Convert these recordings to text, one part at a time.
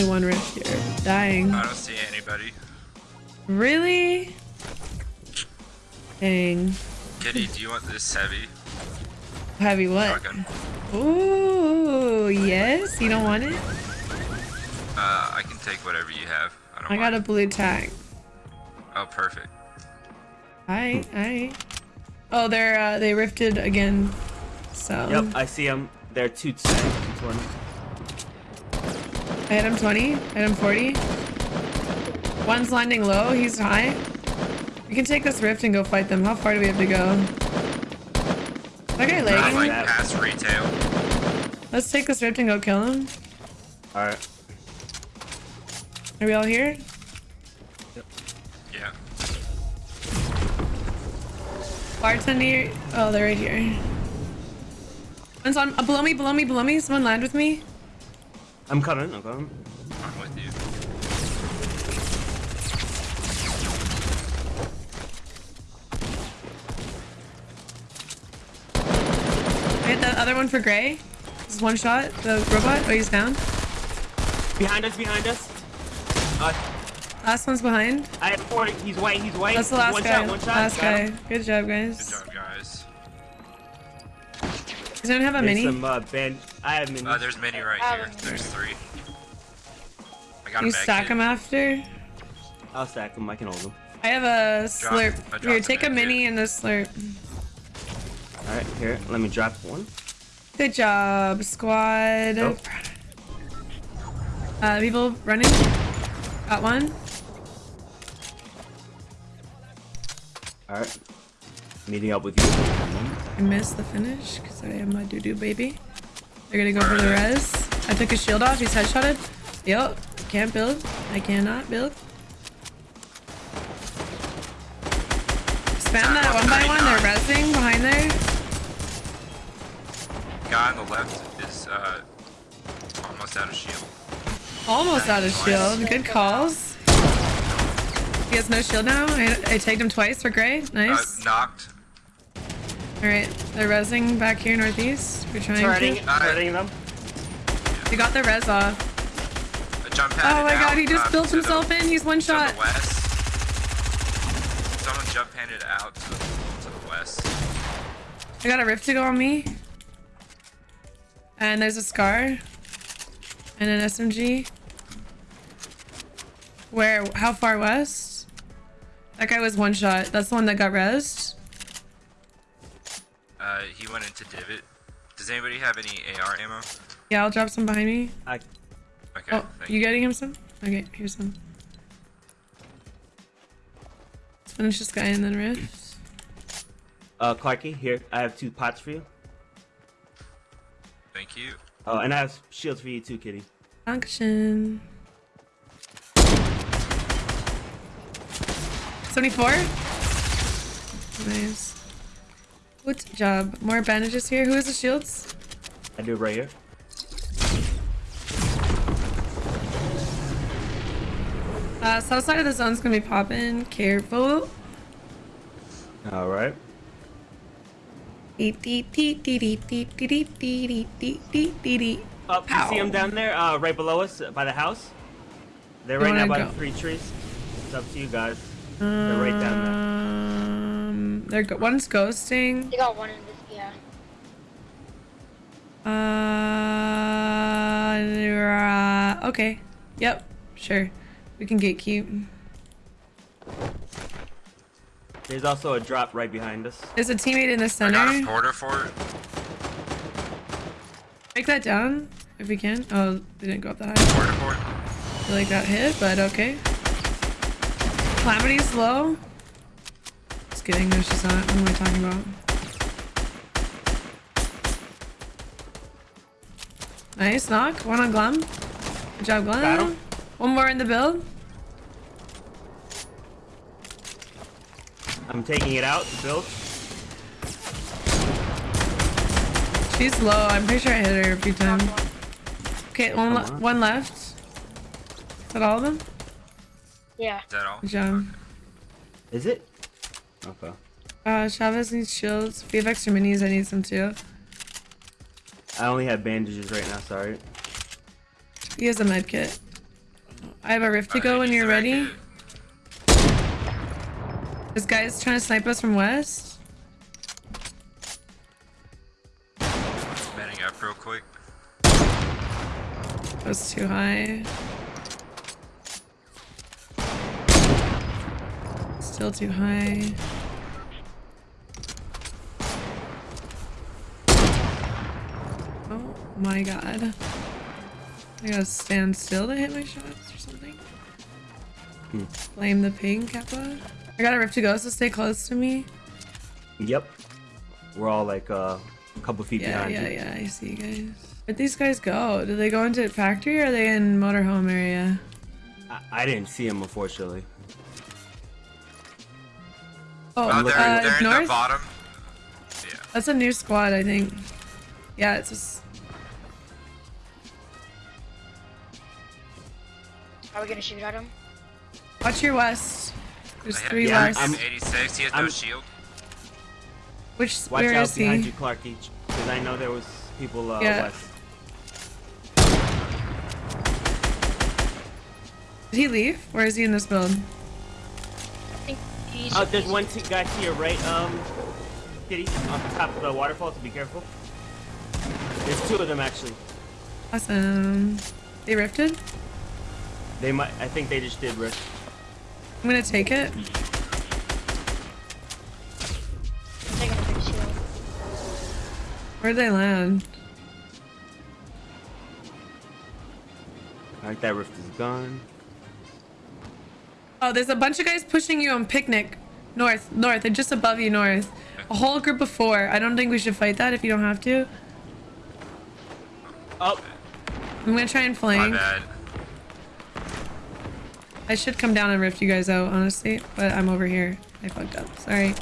only one rift here. Dying. I don't see anybody. Really? Dang. Kitty, do you want this heavy? Heavy what? Shotgun. Ooh, yes. You don't want it? Uh, I can take whatever you have. I don't I got a blue tag. Oh, perfect. Alright, alright. Oh, they're uh, they rifted again. So Yep, I see them. They're two ten, 220. I hit him 20. I hit him 40. One's landing low. He's high. We can take this rift and go fight them. How far do we have to go? That guy lagging? like past retail. Let's take this rift and go kill him. Alright. Are we all here? Yeah. Bartender. Oh, they're right here. One's on uh, below me, below me, below me. Someone land with me. I'm coming, I'm coming. I'm with you. I hit the other one for Gray. This is one shot. The robot. Oh, he's down. Behind us, behind us. Uh, Last one's behind. I have four. He's white, he's white. That's the last one guy. Shot, one shot. Last Got guy. him. Good job, guys. Good job, guys. Does anyone have a There's mini? some uh, band. I have mini. Uh, there's many right here. have There's three. I got Can you a med stack them after? I'll stack them. I can hold them. I have a slurp. I dropped Here, take a mini kit. and a slurp. All right, here. Let me drop one. Good job, squad. Nope. Uh, people running. Got one. All right. Meeting up with you. I missed the finish because I am my doo doo baby. They're gonna go for the res. I took his shield off. He's headshotted. Yup. Can't build. I cannot build. Spam that one by one. They're resing behind there. Guy on the left is uh almost out of shield. Almost out of shield. Good calls. He has no shield now. I, I tagged him twice for gray. Uh, Nice. knocked. Alright, they're resing back here northeast. We're trying Turning, to. turning them. We got the res off. A jump Oh padded my god, out, he just uh, built to the- himself in. He's one to shot. the west. Someone jump padded out to the, to the west. I got a rift to go on me. And there's a scar. And an SMG. Where? How far west? That guy was one shot. That's the one that got rezzed. Uh, he went into divot. Does anybody have any AR ammo? Yeah, I'll drop some behind me. I, Okay. Oh, thank you getting him some? Okay, here's some. Let's finish this guy and then rift. uh, Clarky, here. I have two pots for you. Thank you. Oh, and I have shields for you too, Kitty. Function. 74? Nice. Good job. More bandages here. Who has the shields? I do right here. Uh, south side of the zone's gonna be popping. Careful. All right. Up, you see them down there, uh, right below us, by the house. They're right now by go. the three trees. It's up to you guys. They're right down there. They're go- one's ghosting. They got one in this, yeah. Uh, okay. Yep. Sure. We can gatekeep. There's also a drop right behind us. There's a teammate in the I center. got a porter for it. Break that down if we can. Oh, they didn't go up that high. Porter for it. I like got hit, but okay. Calamity's low. Just kidding. No, she's not. What am I talking about? Nice knock. One on Glum. Good job, Glum. Got him. One more in the build. I'm taking it out to build. She's low. I'm pretty sure I hit her a few times. Okay, one, le- on. one left. Is that all of them? Yeah. Is that all? Good job. Is it? Okay. Uh, Chavez needs shields. If you have extra minis, I need some too. I only have bandages right now, sorry. He has a med kit. I have a rift to Alright, go when you're ready. in. This guy's trying to snipe us from west. Manning up real quick. That was too high. Still too high. Oh my god. I gotta stand still to hit my shots or something. Hmm. Blame the ping, Kappa. I got a rift to go, so stay close to me. Yep. We're all like uh, a couple feet Yeah, behind yeah, you. yeah, I see you guys. Where'd these guys go? Did they go into factory or are they in motorhome area? I, I didn't see him unfortunately. Oh, Uh, they're uh, they're in the bottom. Yeah. That's a new squad, I think. Yeah, it's just... Are we gonna shoot at him? Watch your west. There's I three him. Yeah, west. I'm- 86. He has no I'm- shield. Which, Watch where out is behind he? you, Clark Each, because I know there was people uh, Yeah. west. Did he leave? Or is he in this build? I think. Oh, there's he's- one guy to your right, um, Kitty, on top of the waterfall, so be careful. There's two of them actually. Awesome. They rifted? They might. I think they just did risk. I'm gonna take it. taking a big shield. Where'd they land? Alright, that rift is gone. Oh, there's a bunch of guys pushing you on picnic. North, north, and just above you, north. A whole group of four. I don't think we should fight that if you don't have to. Oh, I'm gonna try and flank. My bad. I should come down and rift you guys out, honestly, but I'm over here. I fucked up. Sorry.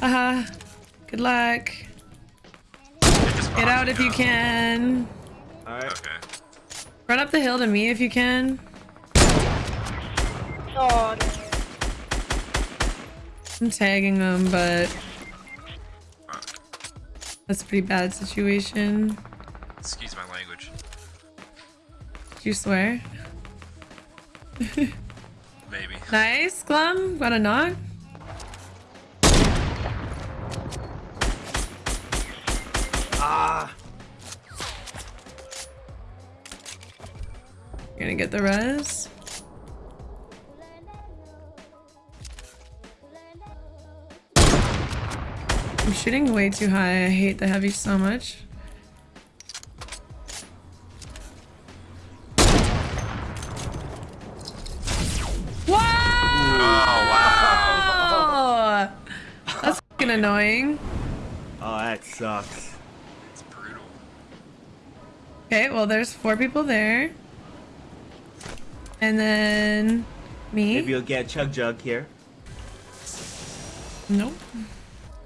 Haha. Good luck. Get out if you can. alright. Okay. Run up the hill to me if you can. Oh, no. I'm tagging them, but that's a pretty bad situation. Excuse my language. Did you swear? Maybe. Nice, Glum. Got a knock. Ah, You're gonna get the res. I'm shooting way too high. I hate the heavy so much. Wow! Oh wow. That's fucking annoying. oh, that sucks. It's brutal. Okay, well, there's four people there. And then me. Maybe you'll get Chug Jug here. Nope.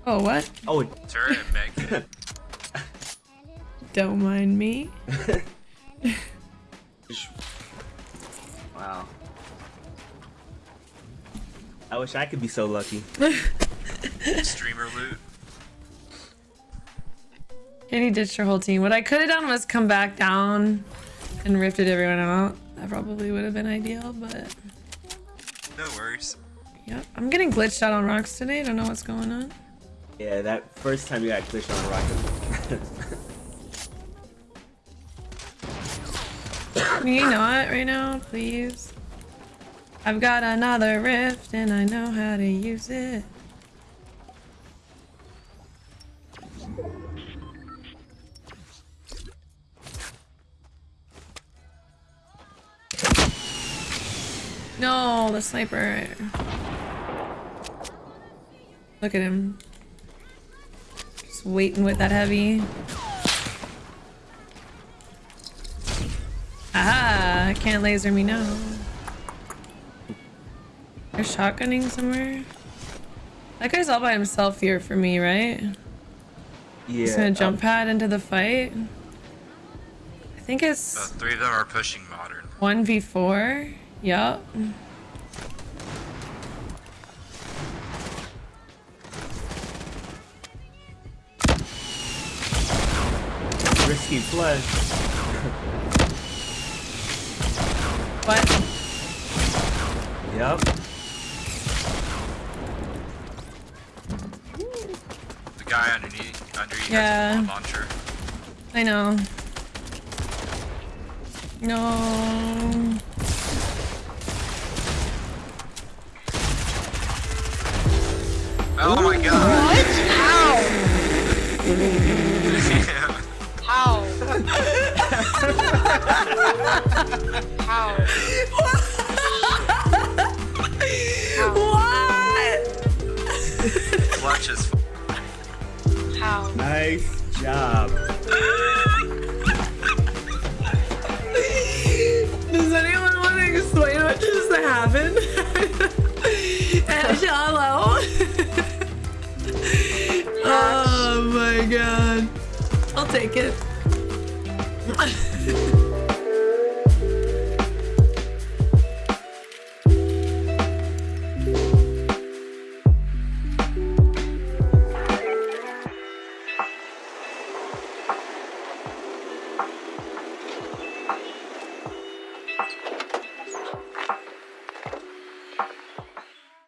Oh, what? Oh, Turret and mech. Don't mind me. wow. I wish I could be so lucky. Streamer loot. Kenny ditched her whole team. What I could have done was come back down and rifted everyone out. That probably would have been ideal, but No worries. yep. I'm getting glitched out on rocks today. I don't know what's going on. Yeah, that first time you got glitched on a rocket. You not right now, please? I've got another rift and I know how to use it. No, the sniper. Look at him. Just waiting with that heavy. Aha! Can't laser me now. They're shotgunning somewhere. That guy's all by himself here for me, right? yeah. He's gonna jump um, pad into the fight. I think Uh, it's three of them are pushing modern. 1v4. Yup. Risky flush. What? Yep. The guy underneath, under you Yeah. has a launcher. I know. No. Oh my god! What? How? How? What? Clutch is How? Nice job. Does anyone want to explain what just happened? shallow. oh my god. I'll take it. Ha ha ha!